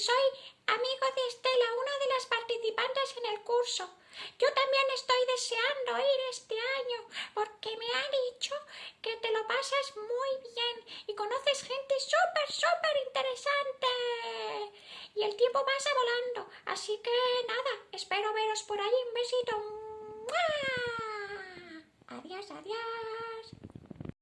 soy amigo de Estela, una de las participantes en el curso. Yo también estoy deseando ir este año porque me ha dicho que te lo pasas muy bien y conoces gente súper, súper interesante. Y el tiempo pasa volando, así que nada, espero veros por ahí. Un besito.